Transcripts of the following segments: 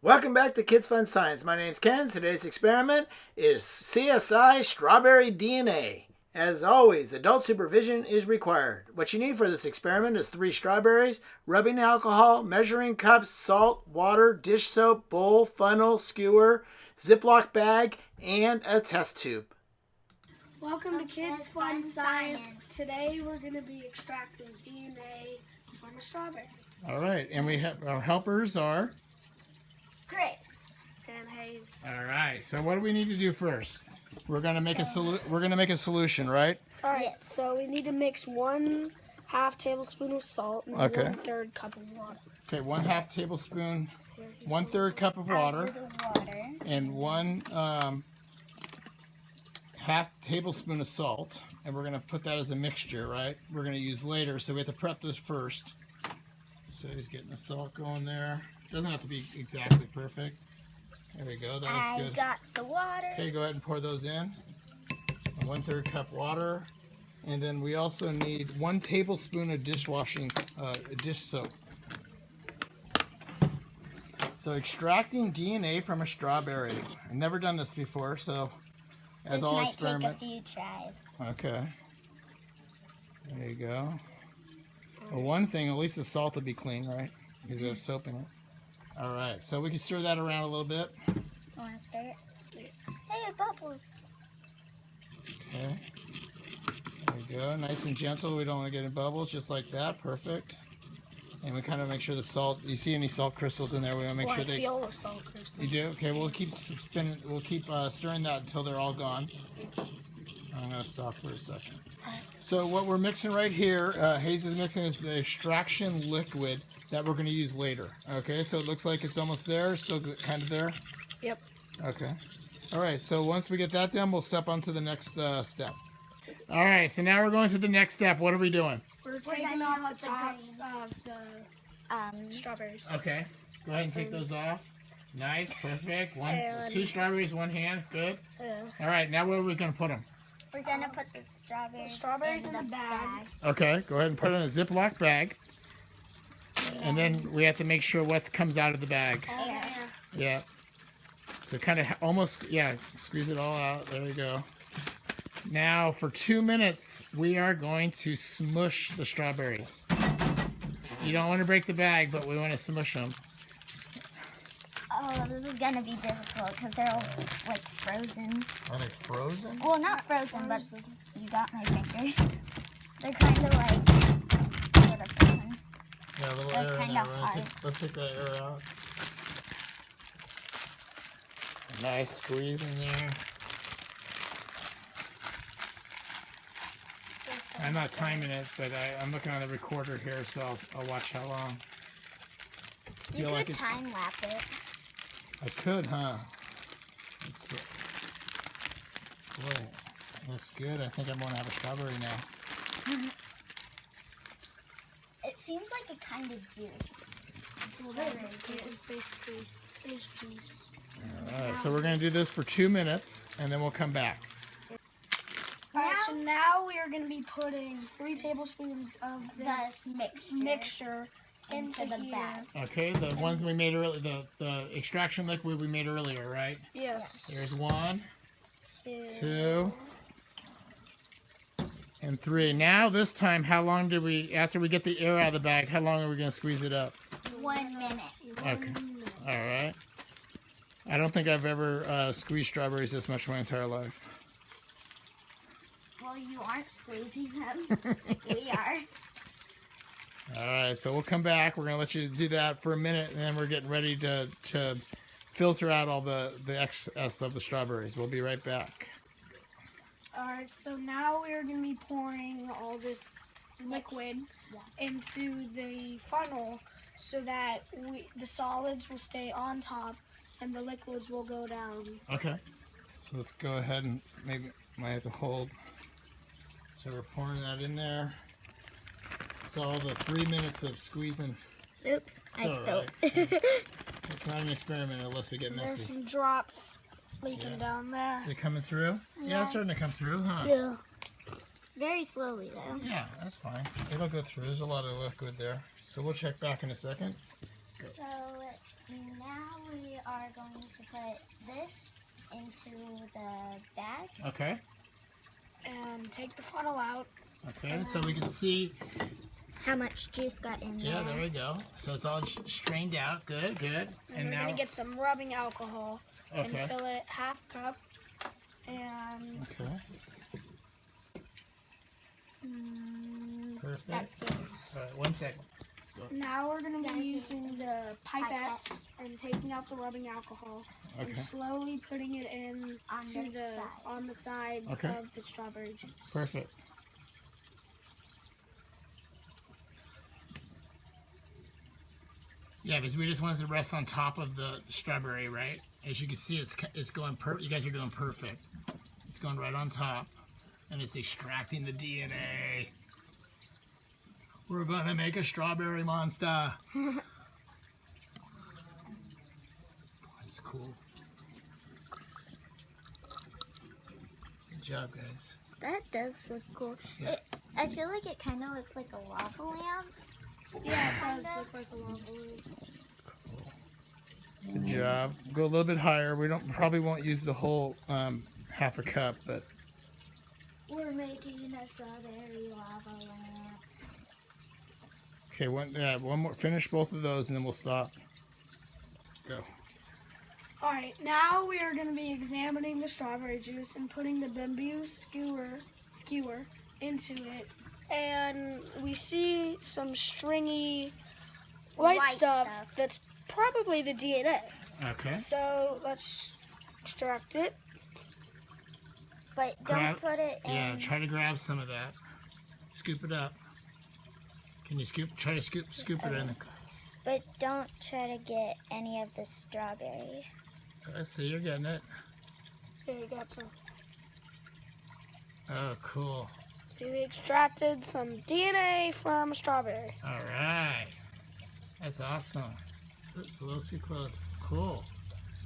Welcome back to Kids Fun Science. My name's Ken. Today's experiment is CSI strawberry DNA. As always, adult supervision is required. What you need for this experiment is three strawberries, rubbing alcohol, measuring cups, salt, water, dish soap, bowl, funnel, skewer, Ziploc bag, and a test tube. Welcome to Kids Fun Science. Today we're going to be extracting DNA from a strawberry. All right, and we have our helpers are. Grace. And Hayes. All right. So what do we need to do first? We're gonna make a solu- We're gonna make a solution, right? All right, so we need to mix one half tablespoon of salt and Okay. one third cup of water. Okay, one half tablespoon, one third cup of water, water. and one um, half tablespoon of salt. And we're gonna put that as a mixture, right? We're gonna use later, so we have to prep this first. So he's getting the salt going there. Doesn't have to be exactly perfect. There we go. That looks I good. got the water. Okay, go ahead and pour those in. One third cup water. And then we also need one tablespoon of dishwashing uh, dish soap. So extracting DNA from a strawberry. I've never done this before, so as this all might experiments. take a few tries. Okay. There you go. Well, one thing, at least the salt will be clean, right? Because we have soap in it. All right, so we can stir that around a little bit. I want to stir it. Hey, bubbles. Okay. There we go. Nice and gentle. We don't want to get any bubbles. Just like that. Perfect. And we kind of make sure the salt. You see any salt crystals in there? We want to make well, sure I they. feel the salt crystals. You do. Okay. We'll keep spinning. We'll keep uh, stirring that until they're all gone. I'm gonna stop for a second. So what we're mixing right here, uh, Hayes is mixing is the extraction liquid that we're gonna use later. Okay. So it looks like it's almost there. Still kind of there. Yep. Okay. All right. So once we get that done, we'll step on to the next uh, step. All right. So now we're going to the next step. What are we doing? We're gonna taking off the the tops of the Um, strawberries. Okay. Go ahead and take those off. Nice. Perfect. One, two strawberries, one hand. Good. Yeah. All right. Now where are we going to put them? We're gonna put the strawberries. Strawberries in the bag. Okay. Go ahead and put it in a Ziploc bag. And then we have to make sure what comes out of the bag. Oh, Air. Yeah. So kind of almost, yeah, squeeze it all out. There we go. Now for two minutes, we are going to smush the strawberries. You don't want to break the bag, but we want to smush them. Oh, this is gonna be difficult because they're all like frozen. Are they frozen? Well, not frozen, but you got my finger. They're kind of like sort of frozen. Yeah, a little They're air in there. Take, let's take that air out. Nice squeeze in there. I'm not timing it, but I, I'm looking on the recorder here, so I'll, I'll watch how long. You could like time lap it. I could, huh? It's the, boy, looks good. I think I'm gonna have a strawberry now. It seems like a kind of juice. Well, this, this is basically is juice. All right, so we're gonna do this for two minutes, and then we'll come back. All right, so now we are going to be putting three tablespoons of this This mixture mixture into, into the bag. Okay, the ones we made earlier, the, the extraction liquid we made earlier, right? Yes. There's one, Two. two, and three. Now this time, how long do we, after we get the air out of the bag, how long are we gonna squeeze it up? One minute. Okay. All right. I don't think I've ever uh, squeezed strawberries this much in my entire life. Well, you aren't squeezing them. we are. All right, so we'll come back. We're gonna let you do that for a minute, and then we're getting ready to to filter out all the the excess of the strawberries. We'll be right back. All right, so now we are going to be pouring all this liquid into the funnel so that we, the solids will stay on top and the liquids will go down. Okay. So let's go ahead and maybe might have to hold. So we're pouring that in there. So all the three minutes of squeezing. Oops, I spilled. right. It's not an experiment unless we get messy. There's some drops leaking Yeah. down there. Is it coming through? Yeah, Yeah. it's starting to come through, huh? Yeah. Very slowly though. Yeah, that's fine. It'll go through. There's a lot of liquid there. So we'll check back in a second. So now we are going to put this into the bag. Okay. And take the funnel out. Okay, so we can see. How much juice got in Yeah, there? there we go. So it's all strained out. Good, good. And, And we're now. gonna get some rubbing alcohol Okay. and fill it half cup. And Okay. Mm, Perfect. that's good. All right, one second. now we're gonna be using the pipettes Pipettes. and taking out the rubbing alcohol Okay. and slowly putting it in On to the the side. on the sides Okay. of the strawberry juice. Perfect. Yeah, because we just wanted to rest on top of the strawberry, right? As you can see, it's it's going per. You guys are doing perfect. It's going right on top, and it's extracting the DNA. We're gonna make a strawberry monster. That's cool. Good job, guys. That does look cool. Yeah. It, I feel like it kind of looks like a lava lamp. Yeah, it does look like a lava lamp. Good job. Go a little bit higher. We don't probably won't use the whole um, half a cup, but We're making a strawberry lava lamp. okay. One, yeah, one more. Finish both of those, and then we'll stop. Go. All right, now we are going to be examining the strawberry juice and putting the bamboo skewer skewer into it, and we see some stringy white, White stuff, stuff. that's probably the DNA. Okay. So let's extract it. But don't Grab- put it in. Yeah. Try to grab some of that. Scoop it up. Can you scoop? Try to scoop scoop it in. But don't try to get any of the strawberry. Let's see. You're getting it. There you got some. Oh, cool. See, we extracted some DNA from a strawberry. All right. That's awesome. Oops, a little too close. Cool.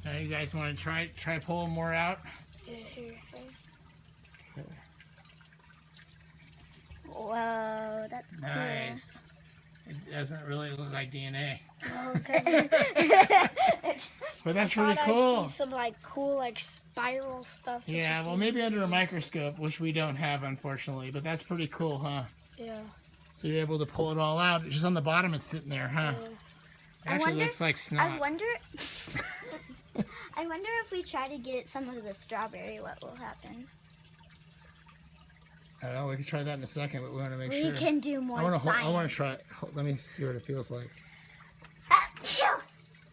Now you guys want to try try pulling more out? Yeah, here. here. Whoa, that's cool. Nice. It doesn't really look like DNA, Oh, it doesn't- but that's thought really I'd cool. see some like cool like spiral stuff. Yeah, well, in maybe under a microscope, which we don't have, unfortunately. But that's pretty cool, huh? Yeah. So you're able to pull it all out. It's Just on the bottom, it's sitting there, huh? yeah. It I actually wonder- looks like I wonder. I wonder if we try to get some of the strawberry, what will happen? I don't know. We can try that in a second, but we want to make we sure. We can do more I want to. science. I want to try. it. Let me see what it feels like.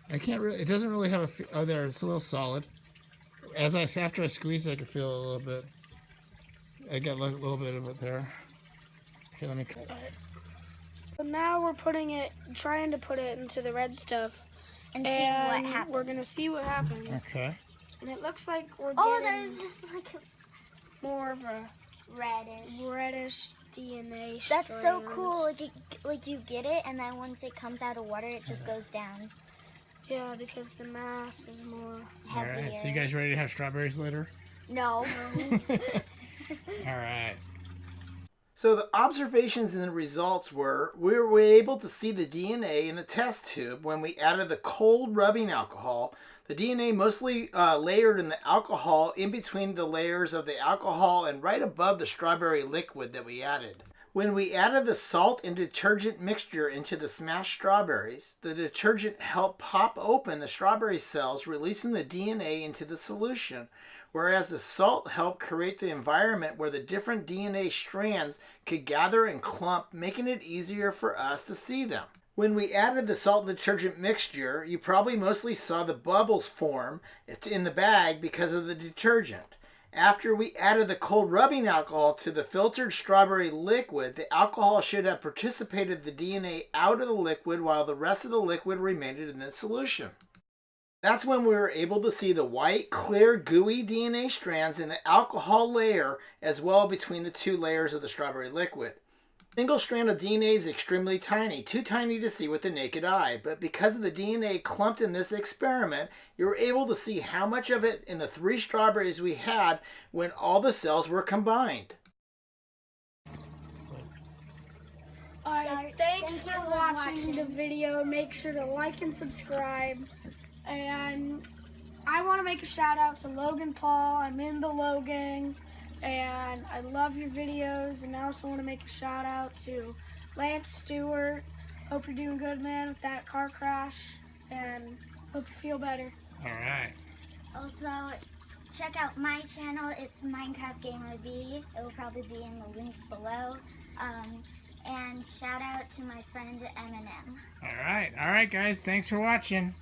Phew. I can't really. It doesn't really have a. fe- Oh, there. It's a little solid. As I after I squeeze, it, I can feel a little bit. I got a little little bit of it there. Okay, let me. Cut it. But now we're putting it, trying to put it into the red stuff, and see what happens. we're gonna see what happens. Okay. And it looks like we're Oh, getting there's just like a more of a reddish. reddish DNA. That's so cool. Like, it, like you get it, and then once it comes out of water, it just goes down Yeah, because the mass is more. All heavier. right. So you guys ready to have strawberries later? No. All right. So the observations and the results were we were able to see the DNA in the test tube when we added the cold rubbing alcohol. The DNA mostly uh, layered in the alcohol in between the layers of the alcohol and right above the strawberry liquid that we added. When we added the salt and detergent mixture into the smashed strawberries, the detergent helped pop open the strawberry cells, releasing the DNA into the solution whereas the salt helped create the environment where the different DNA strands could gather and clump, making it easier for us to see them. When we added the salt and detergent mixture, you probably mostly saw the bubbles form It's in the bag because of the detergent. After we added the cold rubbing alcohol to the filtered strawberry liquid, the alcohol should have participated the DNA out of the liquid while the rest of the liquid remained in the solution. That's when we were able to see the white, clear, gooey DNA strands in the alcohol layer as well between the two layers of the strawberry liquid. Single strand of DNA is extremely tiny, too tiny to see with the naked eye, but because of the DNA clumped in this experiment, you were able to see how much of it in the three strawberries we had when all the cells were combined. Alright, Alright, thanks thank for for watching, watching. the video. Make sure to like and subscribe. And I want to make a shout out to Logan Paul. I'm in the Logang, and I love your videos. And I also want to make a shout out to Lance Stewart. Hope you're doing good, man, with that car crash, and hope you feel better. All right. Also, check out my channel. It's Minecraft Gamer B. It will probably be in the link below. Um, and shout out to my friend Eminem. All right. All right, guys. Thanks for watching.